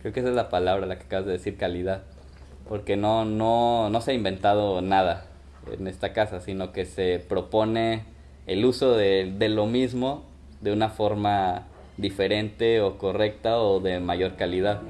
Creo que esa es la palabra, la que acabas de decir, calidad. Porque no, no, no se ha inventado nada en esta casa, sino que se propone el uso de, de lo mismo de una forma diferente o correcta o de mayor calidad.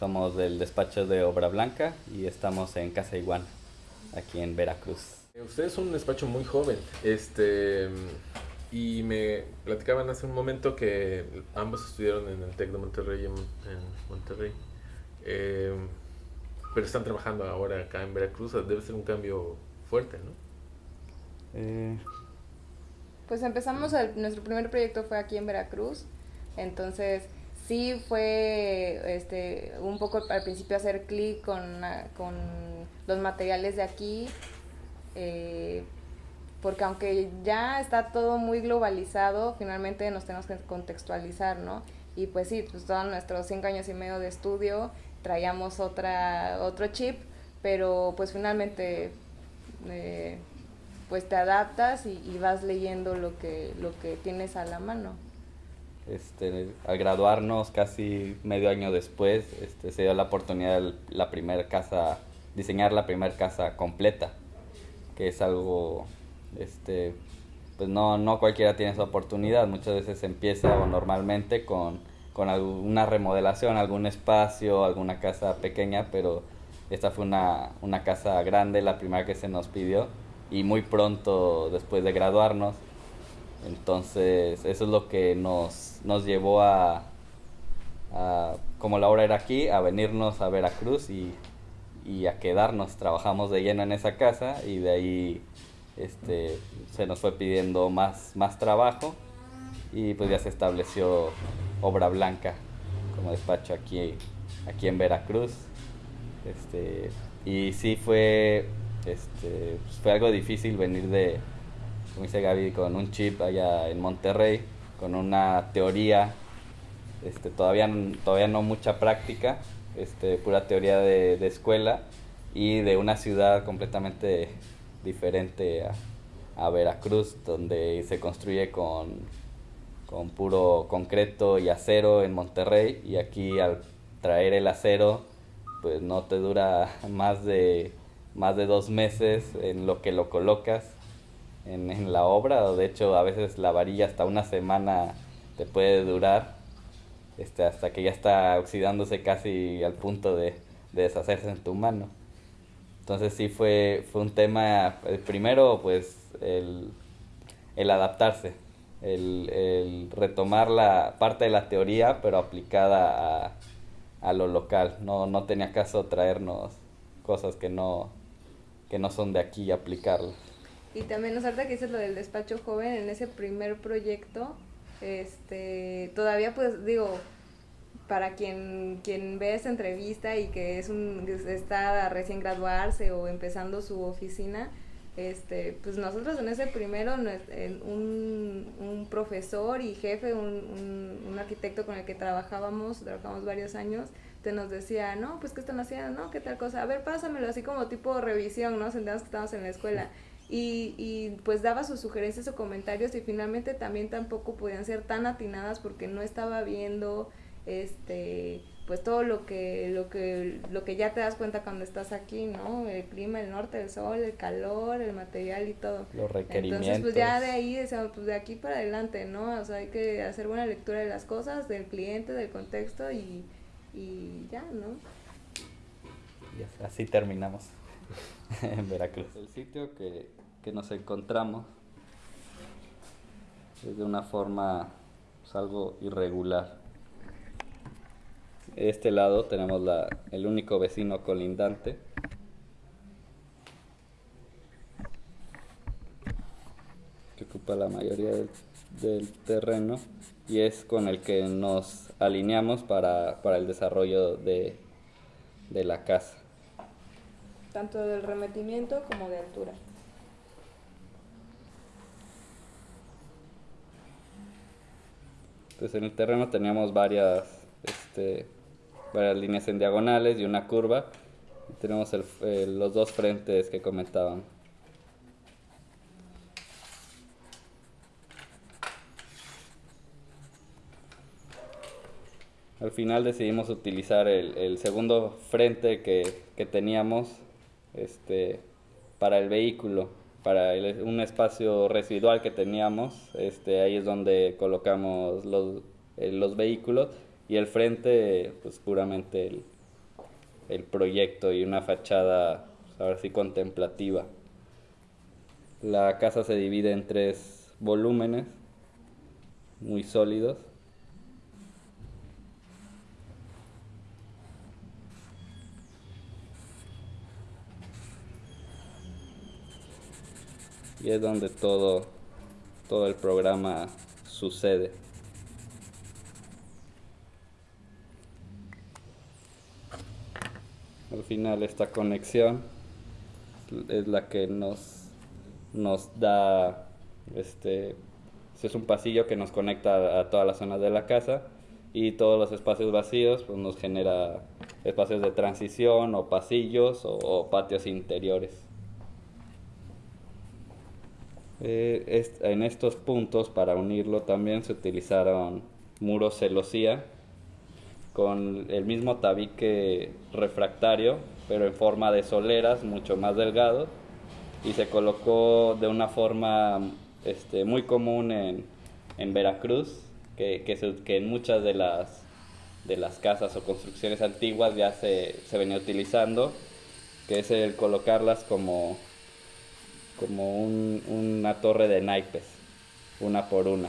Somos del despacho de Obra Blanca y estamos en Casa Iguana, aquí en Veracruz. Usted es un despacho muy joven, este, y me platicaban hace un momento que ambos estudiaron en el TEC de Monterrey, en, Monterrey, eh, pero están trabajando ahora acá en Veracruz, debe ser un cambio fuerte, ¿no? Eh. Pues empezamos, nuestro primer proyecto fue aquí en Veracruz, entonces sí fue este, un poco al principio hacer clic con, con los materiales de aquí, eh, porque aunque ya está todo muy globalizado, finalmente nos tenemos que contextualizar, ¿no? Y pues sí, pues todos nuestros cinco años y medio de estudio traíamos otra, otro chip, pero pues finalmente eh, pues te adaptas y, y, vas leyendo lo que, lo que tienes a la mano. Este, al graduarnos casi medio año después, este, se dio la oportunidad de la primera casa, diseñar la primera casa completa, que es algo, este, pues no, no cualquiera tiene esa oportunidad, muchas veces empieza o normalmente con, con alguna remodelación, algún espacio, alguna casa pequeña, pero esta fue una, una casa grande, la primera que se nos pidió, y muy pronto después de graduarnos, entonces, eso es lo que nos, nos llevó a, como la hora era aquí, a venirnos a Veracruz y, y, a quedarnos. Trabajamos de lleno en esa casa y de ahí este, se nos fue pidiendo más, más trabajo y pues ya se estableció Obra Blanca como despacho aquí, aquí en Veracruz. Este, y sí fue, este, fue algo difícil venir de, como dice Gaby, con un chip allá en Monterrey, con una teoría, este, todavía, todavía no mucha práctica, este, pura teoría de, escuela y de una ciudad completamente diferente a, Veracruz, donde se construye con, con puro concreto y acero en Monterrey y aquí al traer el acero pues no te dura más de más de dos meses en lo que lo colocas en, en la obra, de hecho a veces la varilla hasta una semana te puede durar, este, hasta que ya está oxidándose casi al punto de, de deshacerse en tu mano. Entonces sí fue, fue un tema, el primero pues el, el adaptarse, el, el, retomar la parte de la teoría pero aplicada a, a lo local. No, no tenía caso traernos cosas que no, que no son de aquí y aplicarlas. Y también, nos falta que dices lo del despacho joven, en ese primer proyecto, este, todavía pues digo, para quien, quien ve esta entrevista y que es un, está recién graduarse o empezando su oficina, este, pues nosotros en ese primero, un, un profesor y jefe, un, un, arquitecto con el que trabajábamos, trabajamos varios años, te nos decía, no, pues qué están haciendo, no, qué tal cosa, a ver, pásamelo así como tipo revisión, ¿no? Sentíamos que estamos en la escuela y, y pues daba sus sugerencias o comentarios y finalmente también tampoco podían ser tan atinadas porque no estaba viendo este pues todo lo que lo que lo que ya te das cuenta cuando estás aquí, ¿no? El clima, el norte, el sol, el calor, el material y todo. Los requerimientos. Entonces, pues ya de ahí, pues de aquí para adelante, ¿no? O sea, hay que hacer buena lectura de las cosas, del cliente, del contexto y, y ya, ¿no? Y así terminamos en Veracruz. El sitio que que nos encontramos es de una forma pues, algo irregular. De este lado tenemos la, el único vecino colindante. que ocupa la mayoría del, del terreno y es con el que nos alineamos para, para el desarrollo de, de la casa. Tanto del remetimiento como de altura. Entonces en el terreno teníamos varias, este, varias líneas en diagonales y una curva. Tenemos los dos frentes que comentaban. Al final decidimos utilizar el, el segundo frente que, que teníamos este, para el vehículo, para el- un espacio residual que teníamos. Este, ahí es donde colocamos los, eh, los vehículos y el frente, pues puramente el, el proyecto y una fachada, pues, ahora sí, contemplativa. La casa se divide en tres volúmenes muy sólidos. Y es donde todo, todo el programa sucede. Al final esta conexión es la que nos, nos da, este, es un pasillo que nos conecta a, todas las zonas de la casa y todos los espacios vacíos pues nos genera espacios de transición o pasillos o patios interiores. Eh, est- en estos puntos, para unirlo, también se utilizaron muros celosía con el mismo tabique refractario, pero en forma de soleras, mucho más delgado, y se colocó de una forma este, muy común en, en Veracruz, que, que, se- que en muchas de las, de las casas o construcciones antiguas ya se, se venía utilizando, que es el colocarlas como como un- una torre de naipes, una por una.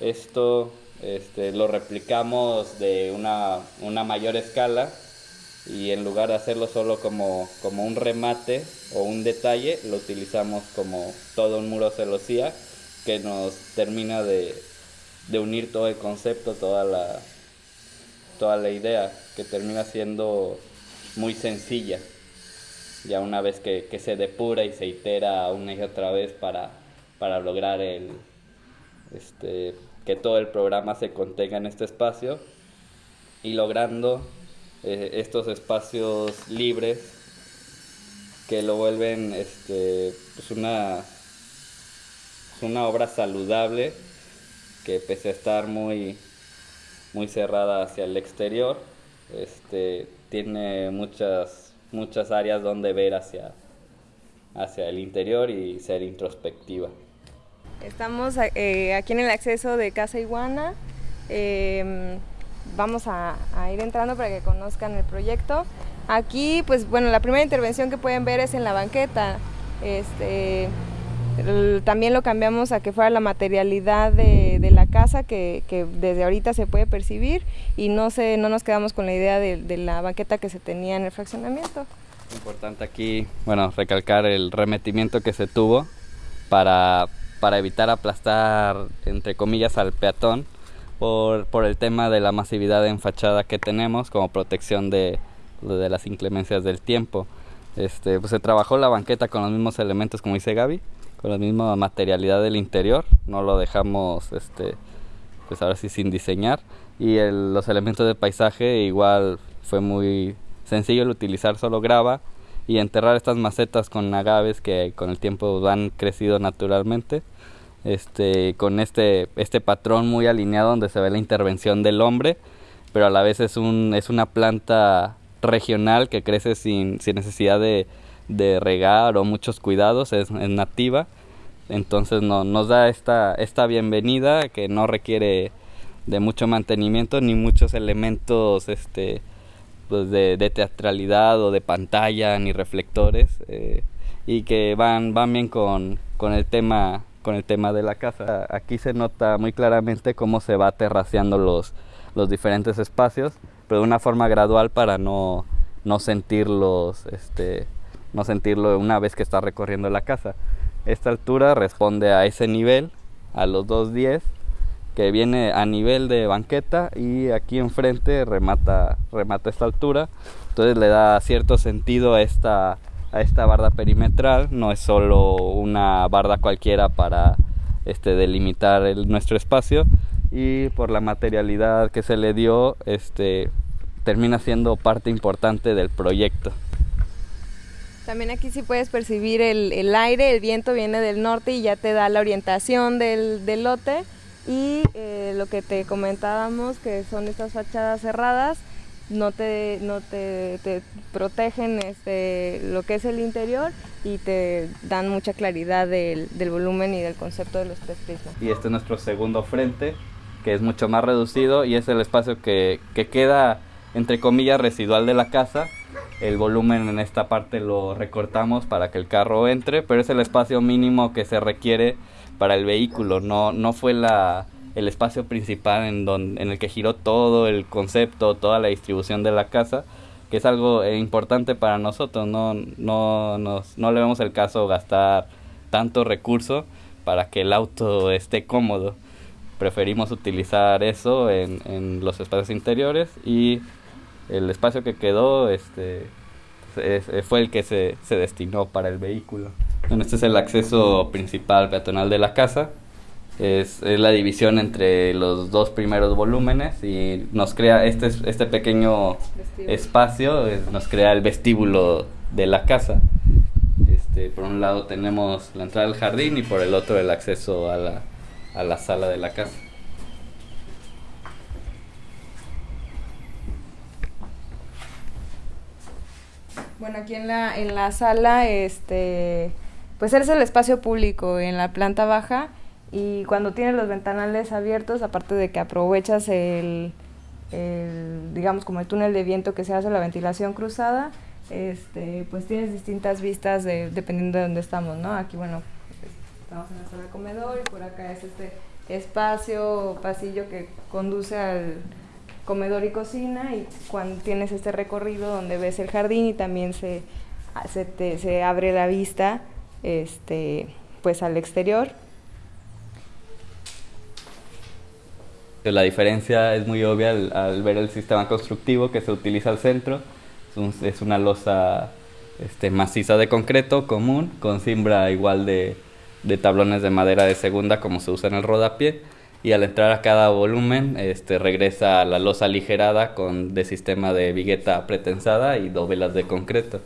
Esto este, lo replicamos de una, una mayor escala y en lugar de hacerlo solo como, como un remate o un detalle, lo utilizamos como todo un muro celosía que nos termina de, de unir todo el concepto, toda la, toda la idea, que termina siendo muy sencilla ya una vez que, que se depura y se itera una y otra vez para, para lograr el, este, que todo el programa se contenga en este espacio y logrando eh, estos espacios libres que lo vuelven este, pues una, una obra saludable que pese a estar muy, muy cerrada hacia el exterior, este, tiene muchas, muchas áreas donde ver hacia, hacia el interior y ser introspectiva. Estamos eh, aquí en el acceso de Casa Iguana. Eh, vamos a, a, ir entrando para que conozcan el proyecto. Aquí, pues bueno, la primera intervención que pueden ver es en la banqueta. Este, también lo cambiamos a que fuera la materialidad de, de la casa que, que, desde ahorita se puede percibir y no, se, no nos quedamos con la idea de, de la banqueta que se tenía en el fraccionamiento. Importante aquí, bueno, recalcar el remetimiento que se tuvo para, para evitar aplastar, entre comillas, al peatón por, por el tema de la masividad en fachada que tenemos como protección de, de las inclemencias del tiempo. Este, pues se trabajó la banqueta con los mismos elementos, como dice Gaby, con la misma materialidad del interior, no lo dejamos, este, pues ahora sí sin diseñar. Y el, los elementos de paisaje igual fue muy sencillo el utilizar solo grava y enterrar estas macetas con agaves que con el tiempo han crecido naturalmente este con este este patrón muy alineado donde se ve la intervención del hombre pero a la vez es un es una planta regional que crece sin, sin necesidad de, de, regar o muchos cuidados es, es nativa entonces no, nos da esta esta bienvenida que no requiere de mucho mantenimiento ni muchos elementos este pues de, de, teatralidad o de pantalla ni reflectores eh, y que van, van bien con, con el tema con el tema de la casa. Aquí se nota muy claramente cómo se va terraceando los, los diferentes espacios, pero de una forma gradual para no, no sentirlos, este, no sentirlo una vez que está recorriendo la casa. Esta altura responde a ese nivel, a los 210, que viene a nivel de banqueta y aquí enfrente remata, remata esta altura. Entonces le da cierto sentido a esta, a esta barda perimetral, no es solo una barda cualquiera para este, delimitar nuestro espacio y por la materialidad que se le dio, este, termina siendo parte importante del proyecto. También aquí sí puedes percibir el, aire, el viento viene del norte y ya te da la orientación del, lote y eh, lo que te comentábamos que son estas fachadas cerradas no te no te, protegen este lo que es el interior y te dan mucha claridad del, volumen y del concepto de los tres prismas. Y este es nuestro segundo frente que es mucho más reducido y es el espacio que, que queda entre comillas residual de la casa. El volumen en esta parte lo recortamos para que el carro entre, pero es el espacio mínimo que se requiere para el vehículo. No, no fue la, el espacio principal en, donde, en el que giró todo el concepto, toda la distribución de la casa, que es algo eh, importante para nosotros. No, no, nos, no le vemos el caso gastar tanto recurso para que el auto esté cómodo. Preferimos utilizar eso en, en los espacios interiores y el espacio que quedó este, fue el que se, se destinó para el vehículo. Bueno, este es el acceso principal peatonal de la casa. Es, es, la división entre los dos primeros volúmenes y nos crea este, este pequeño espacio, nos crea el vestíbulo de la casa. Este, por un lado tenemos la entrada al jardín y por el otro el acceso a la, a la sala de la casa. Bueno, aquí en la, en la sala, este, pues es el espacio público en la planta baja y cuando tienes los ventanales abiertos, aparte de que aprovechas el, digamos, como el túnel de viento que se hace la ventilación cruzada, este, pues tienes distintas vistas dependiendo de dónde estamos, ¿no? Aquí, bueno, estamos en la sala de comedor y por acá es este espacio, pasillo que conduce al comedor y cocina y cuando tienes este recorrido donde ves el jardín y también se, se, se abre la vista este, pues al exterior. La diferencia es muy obvia al, ver el sistema constructivo que se utiliza al centro. Es, una losa este, maciza de concreto común con cimbra igual de, de tablones de madera de segunda como se usa en el rodapié y al entrar a cada volumen este, regresa a la losa aligerada con de sistema de vigueta pretensada y dovelas de concreto.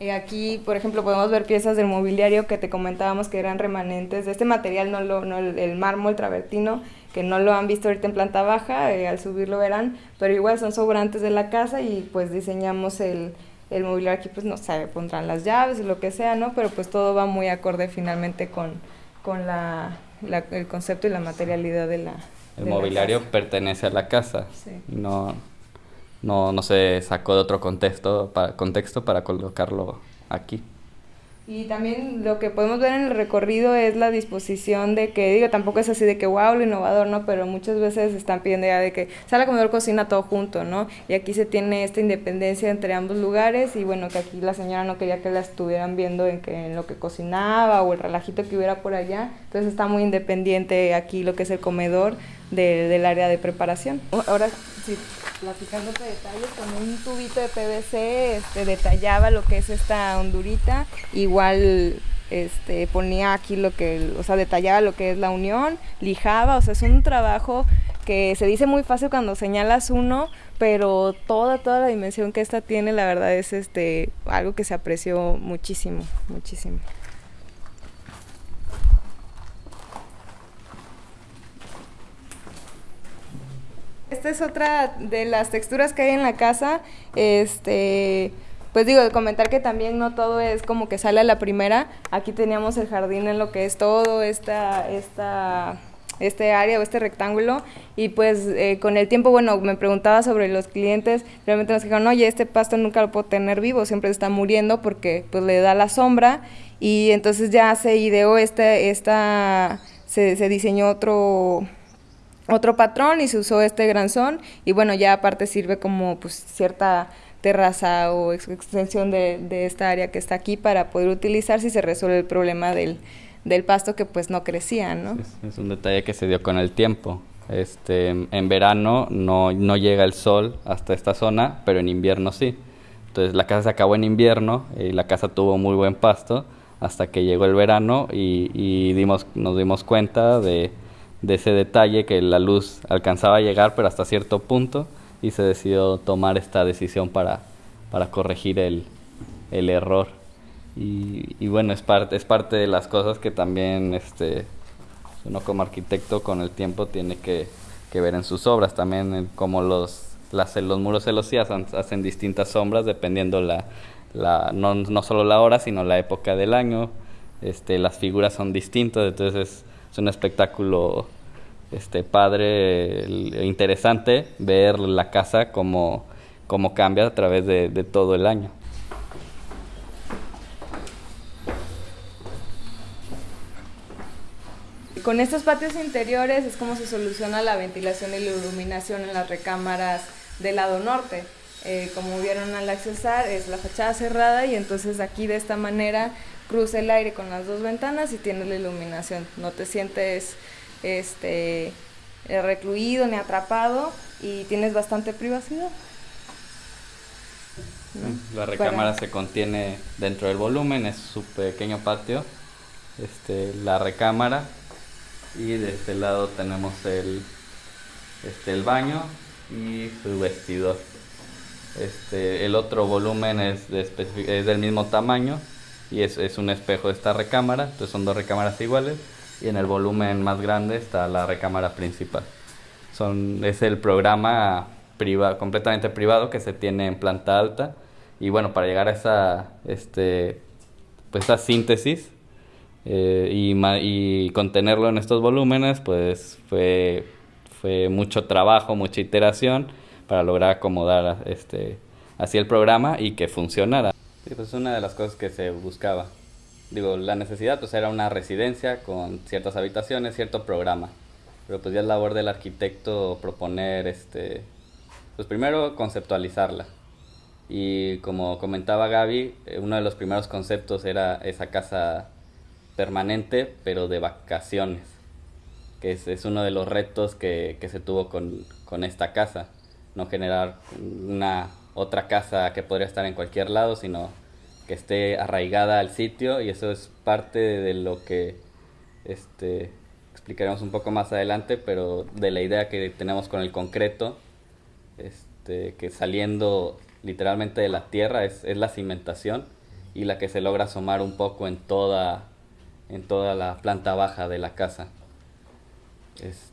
Y aquí, por ejemplo, podemos ver piezas del mobiliario que te comentábamos que eran remanentes de este material, no, lo, no el, mármol travertino, que no lo han visto ahorita en planta baja, eh, al subirlo verán, pero igual son sobrantes de la casa y pues diseñamos el, el mobiliario aquí, pues no sé, pondrán las llaves lo que sea, ¿no? Pero pues todo va muy acorde finalmente con, con la, el concepto y la materialidad de la... El mobiliario pertenece a la casa. No, no, no se sacó de otro contexto para, contexto para colocarlo aquí. Y también lo que podemos ver en el recorrido es la disposición de que, digo, tampoco es así de que, wow, lo innovador, ¿no? Pero muchas veces están pidiendo ya de que sala, comedor, cocina todo junto, ¿no? Y aquí se tiene esta independencia entre ambos lugares y bueno, que aquí la señora no quería que la estuvieran viendo en, que, en lo que cocinaba o el relajito que hubiera por allá. Entonces está muy independiente aquí lo que es el comedor del área de preparación. Ahora sí platicándote detalles, con un tubito de PVC este, detallaba lo que es esta hondurita, igual este, ponía aquí lo que, o sea, detallaba lo que es la unión, lijaba, o sea, es un trabajo que se dice muy fácil cuando señalas uno, pero toda, toda la dimensión que esta tiene, la verdad es este, algo que se apreció muchísimo, muchísimo. Esta es otra de las texturas que hay en la casa. Este, pues digo, comentar que también no todo es como que sale a la primera. Aquí teníamos el jardín en lo que es todo esta, esta este área o este rectángulo y pues eh, con el tiempo, bueno, me preguntaba sobre los clientes, realmente nos dijeron, oye, este pasto nunca lo puedo tener vivo, siempre está muriendo porque pues le da la sombra y entonces ya se ideó esta, se, se diseñó otro otro patrón y se usó este granzón y bueno, ya aparte sirve como pues cierta terraza o extensión de, de, esta área que está aquí para poder utilizar si se resuelve el problema del, del pasto que pues no crecía, ¿no? Es, un detalle que se dio con el tiempo. Este, en verano no, no llega el sol hasta esta zona, pero en invierno sí. Entonces la casa se acabó en invierno y la casa tuvo muy buen pasto hasta que llegó el verano y, y dimos, nos dimos cuenta de, de ese detalle que la luz alcanzaba a llegar pero hasta cierto punto y se decidió tomar esta decisión para, para corregir el, el error. Y, y, bueno, es parte, es parte de las cosas que también este, uno como arquitecto con el tiempo tiene que, que ver en sus obras, también como los, las, los muros celosías hacen distintas sombras dependiendo la, la, no, no solo la hora, sino la época del año, este, las figuras son distintas, entonces es, un espectáculo este padre, interesante ver la casa como, como cambia a través de, de, todo el año. Con estos patios interiores es como se soluciona la ventilación y la iluminación en las recámaras del lado norte. Eh, como vieron al accesar, es la fachada cerrada y entonces aquí de esta manera cruza el aire con las dos ventanas y tienes la iluminación. No te sientes este recluido ni atrapado y tienes bastante privacidad. ¿no? La recámara Para... se contiene dentro del volumen, es su pequeño patio, este, la recámara y de este lado tenemos el, este, el baño y su vestidor. Este, el otro volumen es, de es del mismo tamaño y es, es un espejo de esta recámara, entonces son dos recámaras iguales y en el volumen más grande está la recámara principal. Son, es el programa priva, completamente privado que se tiene en planta alta y bueno, para llegar a esa, este, pues esa síntesis eh, y, y, contenerlo en estos volúmenes, pues fue, fue mucho trabajo, mucha iteración para lograr acomodar este, así el programa y que funcionara. Sí, pues una de las cosas que se buscaba digo, la necesidad pues era una residencia con ciertas habitaciones, cierto programa. Pero pues ya es labor del arquitecto proponer, este, pues primero conceptualizarla. Y como comentaba Gaby, eh, uno de los primeros conceptos era esa casa permanente, pero de vacaciones, que es, es uno de los retos que, que se tuvo con, con esta casa. No generar una otra casa que podría estar en cualquier lado, sino que esté arraigada al sitio y eso es parte de lo que este, explicaremos un poco más adelante, pero de la idea que tenemos con el concreto, este, que saliendo literalmente de la tierra es, la cimentación y la que se logra asomar un poco en toda, en toda la planta baja de la casa. Es,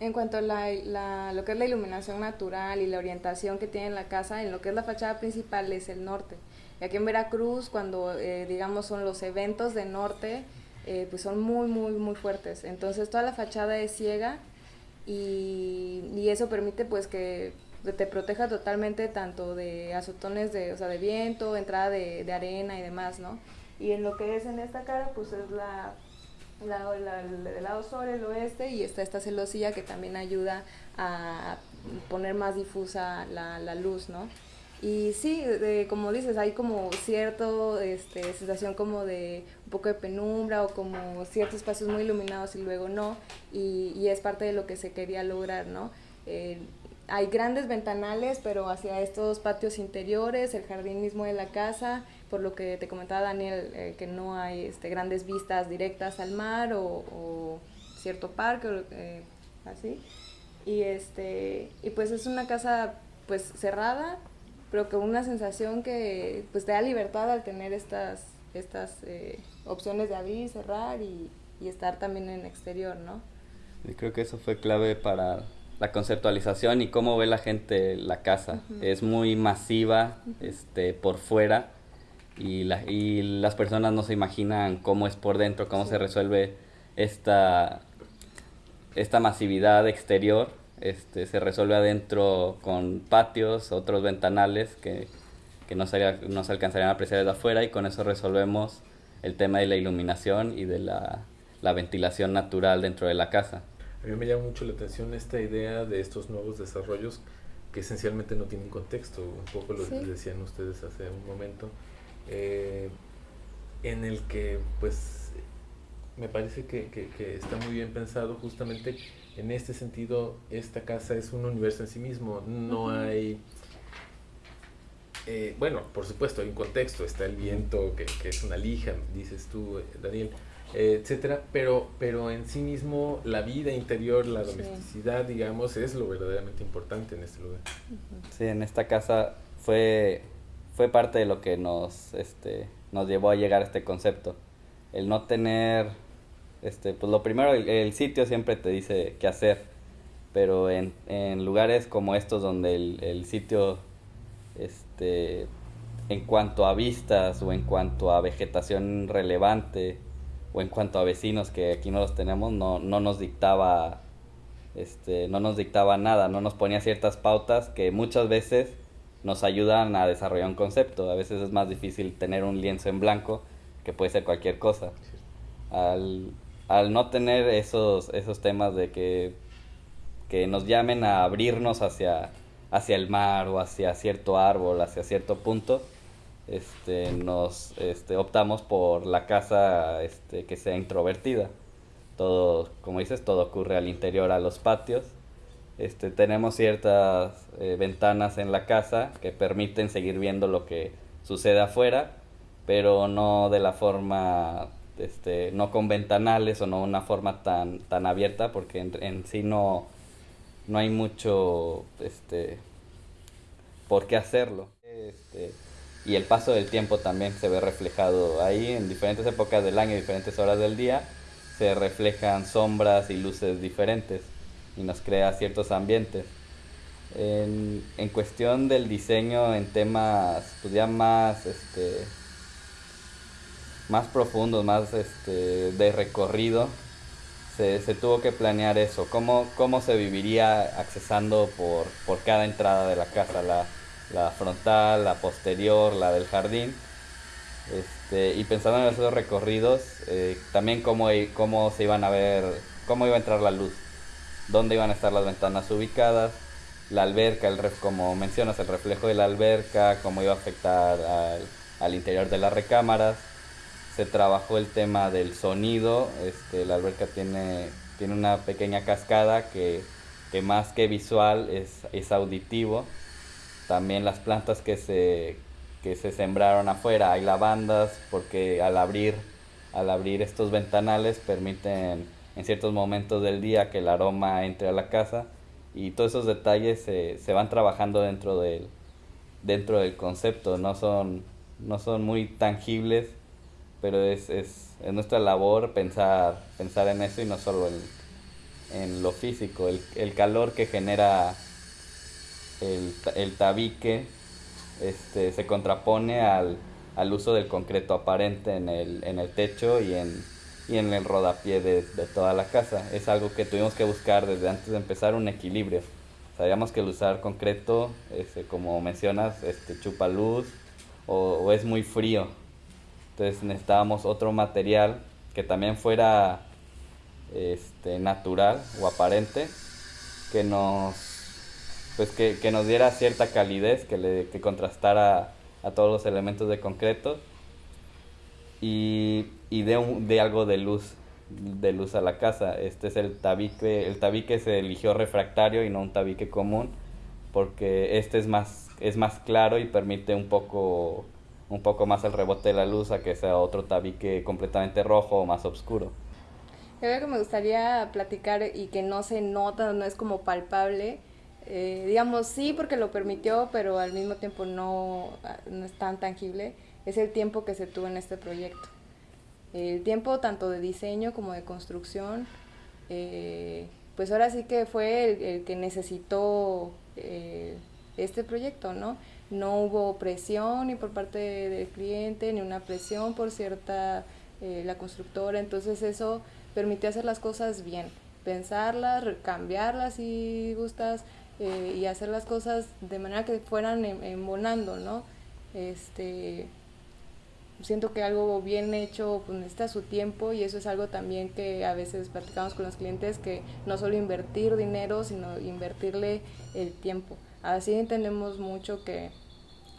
en cuanto a la, lo que es la iluminación natural y la orientación que tiene la casa, en lo que es la fachada principal es el norte. Y aquí en Veracruz, cuando eh, digamos son los eventos de norte, eh, pues son muy, muy, muy fuertes. Entonces toda la fachada es ciega y, y eso permite pues que te proteja totalmente tanto de azotones de, o sea, de viento, entrada de, de arena y demás, ¿no? Y en lo que es en esta cara, pues es la la, la, lado sur, el oeste, y está esta celosilla que también ayuda a poner más difusa la, la luz, ¿no? Y sí, de, como dices, hay como cierto este, sensación como de un poco de penumbra o como ciertos espacios muy iluminados y luego no, y, y es parte de lo que se quería lograr, ¿no? Eh, hay grandes ventanales, pero hacia estos patios interiores, el jardín mismo de la casa, por lo que te comentaba Daniel, eh, que no hay este, grandes vistas directas al mar o, o cierto parque, eh, así. Y, este, y pues es una casa pues cerrada, pero con una sensación que pues te da libertad al tener estas, estas eh, opciones de abrir, cerrar y, y, estar también en exterior, ¿no? Y creo que eso fue clave para la conceptualización y cómo ve la gente la casa. Uh -huh. Es muy masiva uh -huh. este, por fuera y, la, y las personas no se imaginan cómo es por dentro, cómo sí. se resuelve esta esta masividad exterior este, se resuelve adentro con patios, otros ventanales que, que no, se, no se alcanzarían a apreciar desde afuera y con eso resolvemos el tema de la iluminación y de la, la ventilación natural dentro de la casa. A mí me llama mucho la atención esta idea de estos nuevos desarrollos que esencialmente no tienen contexto, un poco lo que decían ustedes hace un momento, eh, en el que pues me parece que, que, está muy bien pensado justamente en este sentido, esta casa es un universo en sí mismo, no hay... Eh, bueno, por supuesto, hay un contexto, está el viento, que, que es una lija, dices tú, eh, Daniel, etcétera, pero, pero en sí mismo la vida interior, la domesticidad, digamos, es lo verdaderamente importante en este lugar. Sí, en esta casa fue, fue parte de lo que nos, este, nos llevó a llegar a este concepto. El no tener, este, pues lo primero, el, sitio siempre te dice qué hacer, pero en, en lugares como estos donde el, el sitio, este, en cuanto a vistas o en cuanto a vegetación relevante, o en cuanto a vecinos que aquí no los tenemos, no, no nos dictaba este, no nos dictaba nada, no nos ponía ciertas pautas que muchas veces nos ayudan a desarrollar un concepto. A veces es más difícil tener un lienzo en blanco que puede ser cualquier cosa. Al, no tener esos, esos temas de que, que nos llamen a abrirnos hacia, hacia el mar o hacia cierto árbol, hacia cierto punto, este, nos este, optamos por la casa este, que sea introvertida. Todo, como dices, todo ocurre al interior, a los patios. Este, tenemos ciertas eh, ventanas en la casa que permiten seguir viendo lo que sucede afuera, pero no de la forma, este, no con ventanales o no una forma tan, tan abierta, porque en, sí no, no hay mucho este, por qué hacerlo. Este, y el paso del tiempo también se ve reflejado ahí en diferentes épocas del año, diferentes horas del día, se reflejan sombras y luces diferentes y nos crea ciertos ambientes. En, en cuestión del diseño en temas pues más este más profundos, más este, de recorrido, se, se, tuvo que planear eso, cómo, cómo se viviría accesando por, por cada entrada de la casa, la, la frontal, la posterior, la del jardín. Este, y pensando en esos recorridos, eh, también cómo, cómo se iban a ver, cómo iba a entrar la luz, dónde iban a estar las ventanas ubicadas, la alberca, el ref, como mencionas, el reflejo de la alberca, cómo iba a afectar al, interior de las recámaras. Se trabajó el tema del sonido, este, la alberca tiene, tiene una pequeña cascada que, que más que visual es, es auditivo también las plantas que se, que se sembraron afuera, hay lavandas porque al abrir, al abrir estos ventanales permiten en ciertos momentos del día que el aroma entre a la casa y todos esos detalles se, se van trabajando dentro del, dentro del concepto, no son, no son muy tangibles, pero es, es, es nuestra labor pensar, pensar en eso y no solo en, en lo físico, el, el calor que genera el, el tabique este, se contrapone al, al, uso del concreto aparente en el, en el techo y en, y en el rodapié de, de, toda la casa. Es algo que tuvimos que buscar desde antes de empezar un equilibrio. Sabíamos que el usar concreto, este, como mencionas, este, chupa luz o, o es muy frío. Entonces necesitábamos otro material que también fuera este, natural o aparente que nos pues que, que, nos diera cierta calidez, que, le, que contrastara a todos los elementos de concreto y, y de, un, de algo de luz de luz a la casa. Este es el tabique, el tabique se eligió refractario y no un tabique común porque este es más, es más claro y permite un poco, un poco más el rebote de la luz a que sea otro tabique completamente rojo o más oscuro. Creo que me gustaría platicar y que no se nota, no es como palpable, eh, digamos, sí porque lo permitió, pero al mismo tiempo no, no, es tan tangible, es el tiempo que se tuvo en este proyecto. El tiempo tanto de diseño como de construcción, eh, pues ahora sí que fue el, que necesitó eh, este proyecto, ¿no? No hubo presión ni por parte del cliente, ni una presión por cierta, eh, la constructora, entonces eso permitió hacer las cosas bien pensarlas, cambiarlas si gustas eh, y hacer las cosas de manera que fueran em, embonando, ¿no? Este, siento que algo bien hecho pues, necesita su tiempo y eso es algo también que a veces platicamos con los clientes que no solo invertir dinero sino invertirle el tiempo. Así entendemos mucho que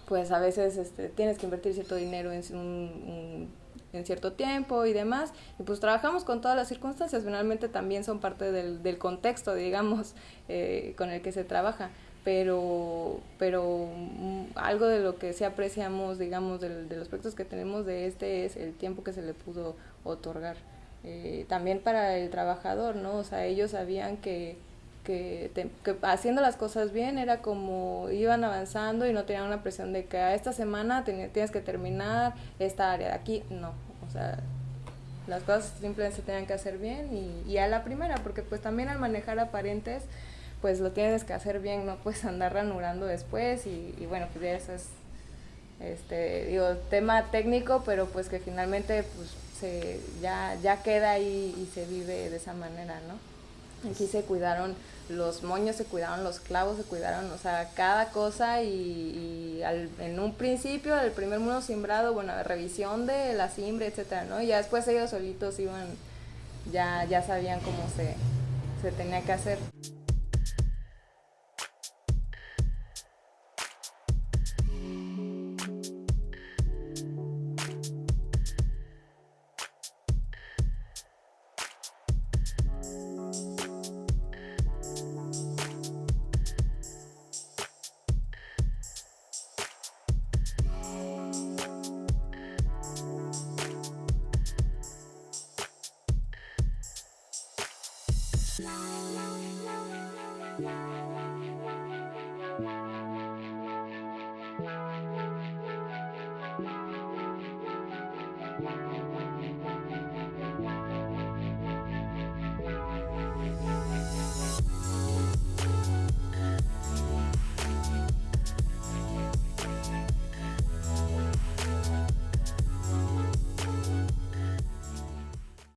pues a veces este, tienes que invertir cierto dinero en un, en cierto tiempo y demás y pues trabajamos con todas las circunstancias finalmente también son parte del, del contexto digamos eh, con el que se trabaja pero, pero mm, algo de lo que sí apreciamos, digamos, de, los proyectos que tenemos de este es el tiempo que se le pudo otorgar. Eh, también para el trabajador, ¿no? O sea, ellos sabían que, que, haciendo las cosas bien era como iban avanzando y no tenían una presión de que a esta semana tienes que terminar esta área de aquí. No, o sea, las cosas simplemente se tenían que hacer bien y, y a la primera, porque pues también al manejar aparentes pues lo tienes que hacer bien, no puedes andar ranurando después y, bueno, pues ya eso es, este, digo, tema técnico, pero pues que finalmente pues se, ya, ya queda ahí y se vive de esa manera, ¿no? Aquí se cuidaron los moños, se cuidaron los clavos, se cuidaron, o sea, cada cosa y, en un principio, el primer mundo simbrado, bueno, revisión de la simbre, etcétera, ¿no? Y ya después ellos solitos iban, ya, ya sabían cómo se, se tenía que hacer.